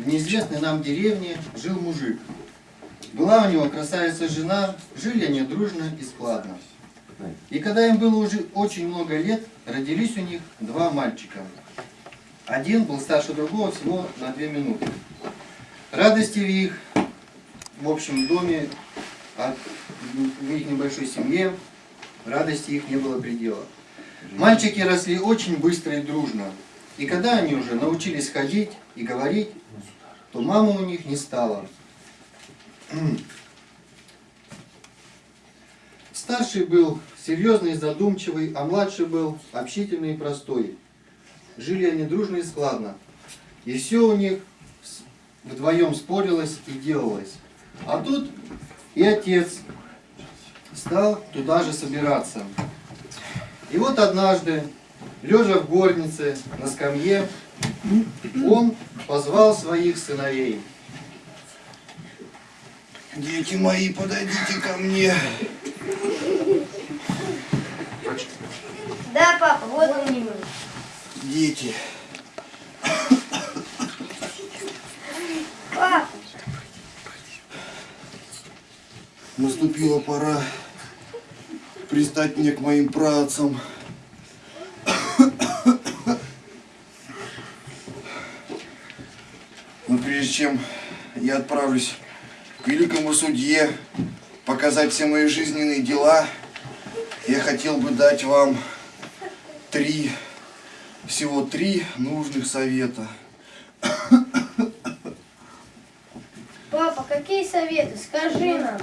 в неизвестной нам деревне жил мужик. Была у него красавица жена, жили они дружно и складно. И когда им было уже очень много лет, родились у них два мальчика. Один был старше другого всего на две минуты. Радости в их, в общем доме, от- в их небольшой семье, радости их не было предела. Мальчики росли очень быстро и дружно. И когда они уже научились ходить и говорить, то мамы у них не стало. Старший был серьезный и задумчивый, а младший был общительный и простой. Жили они дружно и складно. И все у них вдвоем спорилось и делалось. А тут и отец стал туда же собираться. И вот однажды, лежа в горнице на скамье, он позвал своих сыновей. Дети мои, подойдите ко мне. Да, папа, вот он не Дети. Папа, Наступила пора пристать мне к моим працам. Но прежде чем я отправлюсь к великому судье показать все мои жизненные дела, я хотел бы дать вам три, всего три нужных совета. папа, какие советы? Скажи нам.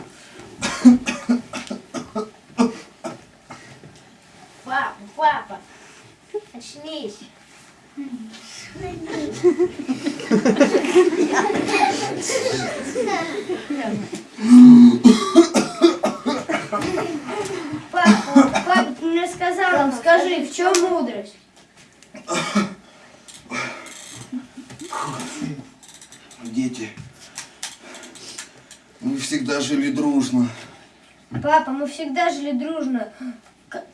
Папа, папа, очнись. Папа, папа, мне сказал скажи, в чем мудрость? Дети, мы всегда жили дружно. Папа, мы всегда жили дружно,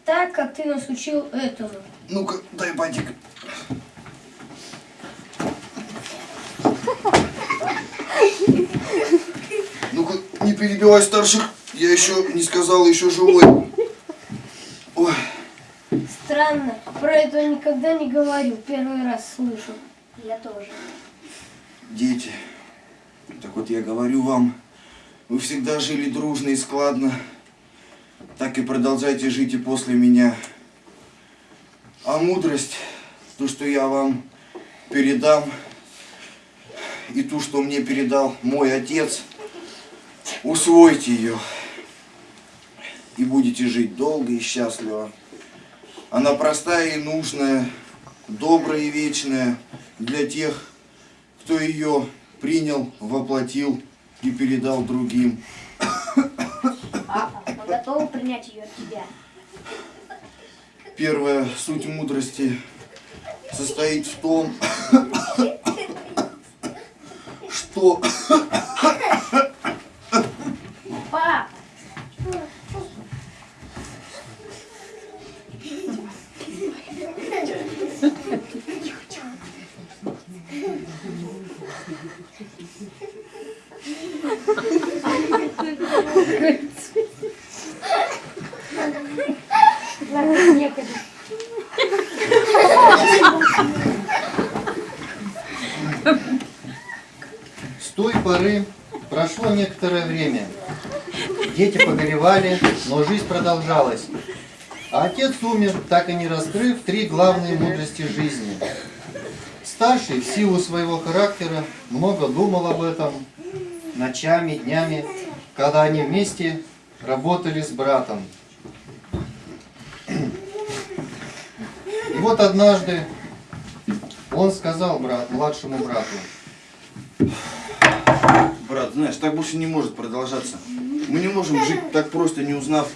так, как ты нас учил этому. Ну-ка, дай батик. Перебивай старших. Я еще не сказал, еще живой. Ой, Странно, про это никогда не говорил, первый раз слышу. Я тоже. дети, так вот я говорю вам, вы всегда жили дружно и складно. Так и продолжайте жить и после меня. А мудрость, то, что я вам передам, и ту, что мне передал мой отец, усвойте ее. И будете жить долго и счастливо. Она простая и нужная, добрая и вечная для тех, кто ее принял, воплотил и передал другим. Папа, мы готовы принять ее от тебя. Первая суть мудрости состоит в том, что Папа! С той поры прошло некоторое время. Дети погоревали, но жизнь продолжалась. А отец умер, так и не раскрыв три главные мудрости жизни. Старший, в силу своего характера, много думал об этом ночами, днями, когда они вместе работали с братом. И вот однажды он сказал брат, младшему брату, Брат, знаешь, так больше не может продолжаться. Мы не можем жить так просто, не узнав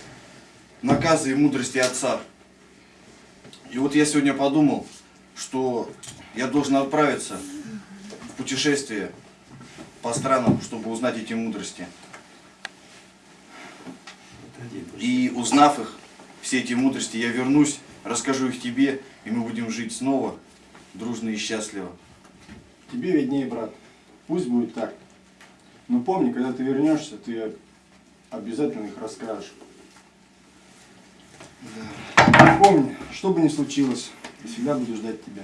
наказы и мудрости отца. И вот я сегодня подумал, что я должен отправиться в путешествие по странам, чтобы узнать эти мудрости. И узнав их, все эти мудрости, я вернусь, расскажу их тебе, и мы будем жить снова дружно и счастливо. Тебе виднее, брат. Пусть будет так. Но помни, когда ты вернешься, ты обязательно их расскажешь. Да. Помни, что бы ни случилось, я всегда буду ждать тебя.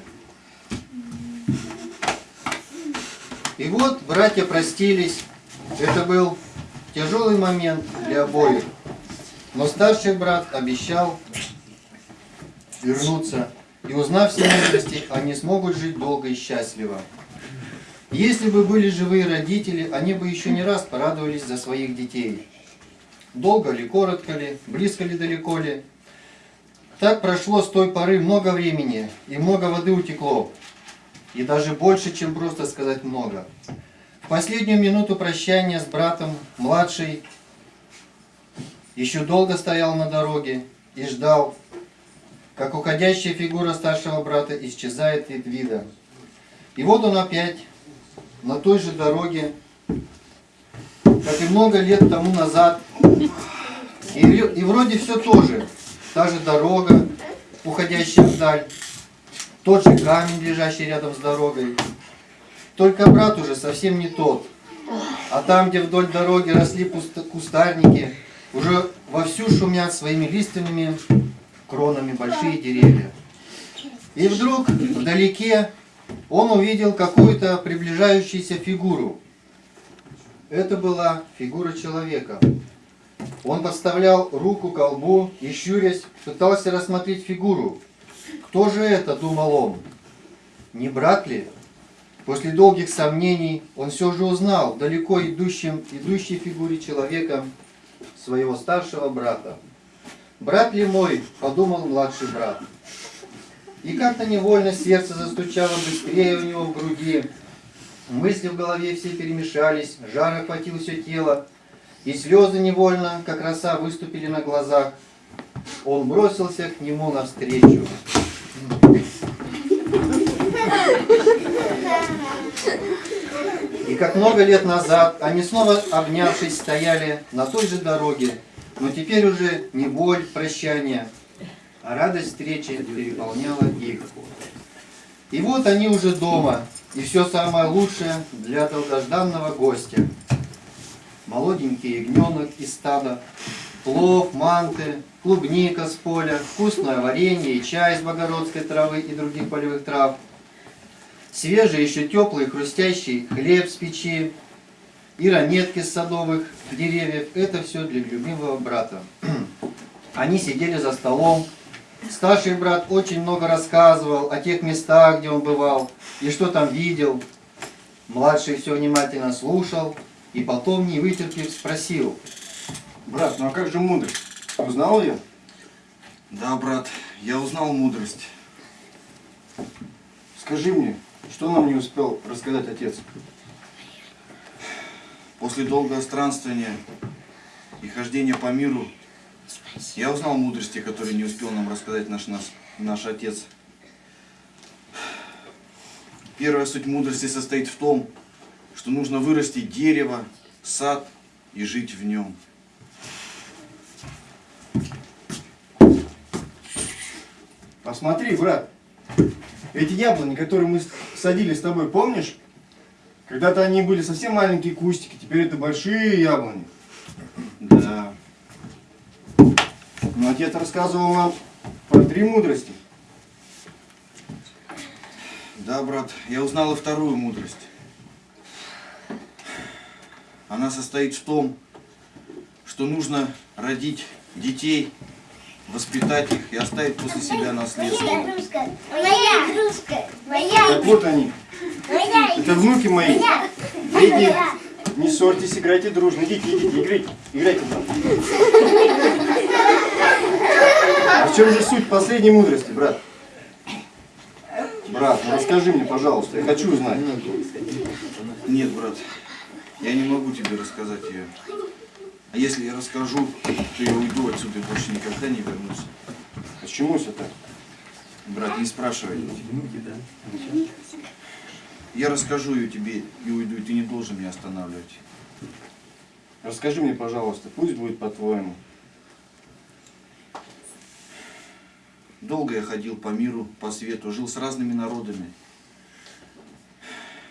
И вот братья простились. Это был тяжелый момент для обоих. Но старший брат обещал вернуться. И узнав все мудрости, они смогут жить долго и счастливо. Если бы были живые родители, они бы еще не раз порадовались за своих детей. Долго ли, коротко ли, близко ли, далеко ли. Так прошло с той поры много времени, и много воды утекло. И даже больше, чем просто сказать много. В последнюю минуту прощания с братом младший еще долго стоял на дороге и ждал, как уходящая фигура старшего брата исчезает из вида. И вот он опять на той же дороге, как и много лет тому назад. И, и вроде все то же. Та же дорога, уходящая вдаль. Тот же камень, лежащий рядом с дорогой. Только брат уже совсем не тот. А там, где вдоль дороги росли кустарники, уже вовсю шумят своими лиственными кронами большие деревья. И вдруг вдалеке он увидел какую-то приближающуюся фигуру. Это была фигура человека. Он подставлял руку к колбу и, щурясь, пытался рассмотреть фигуру. Кто же это, думал он? Не брат ли? После долгих сомнений он все же узнал далеко идущем, идущей фигуре человека своего старшего брата. «Брат ли мой?» – подумал младший брат. И как-то невольно сердце застучало быстрее у него в груди. Мысли в голове все перемешались, жар охватил все тело, и слезы невольно, как роса, выступили на глазах. Он бросился к нему навстречу. И как много лет назад они снова обнявшись стояли на той же дороге, но теперь уже не боль прощания, а радость встречи переполняла их. И вот они уже дома, и все самое лучшее для долгожданного гостя. Молоденький ягненок из стада, плов, манты, клубника с поля, вкусное варенье и чай из богородской травы и других полевых трав, свежий, еще теплый, хрустящий хлеб с печи и ранетки с садовых деревьев. Это все для любимого брата. Они сидели за столом. Старший брат очень много рассказывал о тех местах, где он бывал, и что там видел. Младший все внимательно слушал, и потом, не вытерпев, спросил. Брат, ну а как же мудрость? Узнал ее? Да, брат, я узнал мудрость. Скажи мне, что нам не успел рассказать отец? После долгого странствования и хождения по миру я узнал мудрости, которые не успел нам рассказать наш, наш, наш отец. Первая суть мудрости состоит в том, что нужно вырастить дерево, сад и жить в нем. Посмотри, брат. Эти яблони, которые мы садили с тобой, помнишь? Когда-то они были совсем маленькие кустики, теперь это большие яблони. Да. Но отец рассказывал нам про три мудрости. Да, брат, я узнал и вторую мудрость. Она состоит в том, что нужно родить детей, воспитать их и оставить после себя наследство. Моя игрушка, моя игрушка, моя Так вот они. моя Это внуки мои. моя Дети, не ссорьтесь, играйте дружно. Идите, идите, играйте. Играйте там. А в чем же суть последней мудрости, брат? Брат, ну расскажи мне, пожалуйста, я хочу узнать. Нет, брат, я не могу тебе рассказать ее. А если я расскажу, то я уйду отсюда и больше никогда не вернусь. Почему все так? Брат, не спрашивай. Я расскажу ее тебе и уйду, и ты не должен меня останавливать. Расскажи мне, пожалуйста, пусть будет по-твоему. Долго я ходил по миру, по свету, жил с разными народами.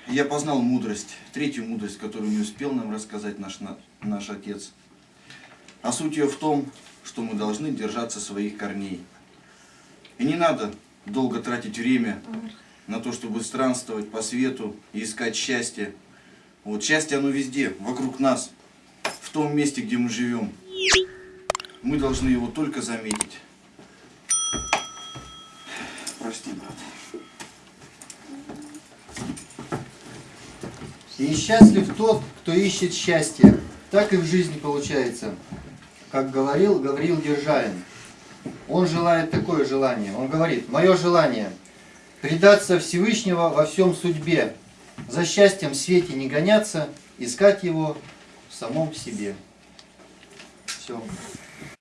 Я познал мудрость, третью мудрость, которую не успел нам рассказать наш, на- наш отец. А суть ее в том, что мы должны держаться своих корней. И не надо долго тратить время на то, чтобы странствовать по свету и искать счастье. Вот счастье оно везде, вокруг нас, в том месте, где мы живем. Мы должны его только заметить. Прости, брат. И счастлив тот, кто ищет счастье. Так и в жизни получается. Как говорил Гавриил Державин. Он желает такое желание. Он говорит, мое желание предаться Всевышнего во всем судьбе, за счастьем в свете не гоняться, искать его в самом себе. Все.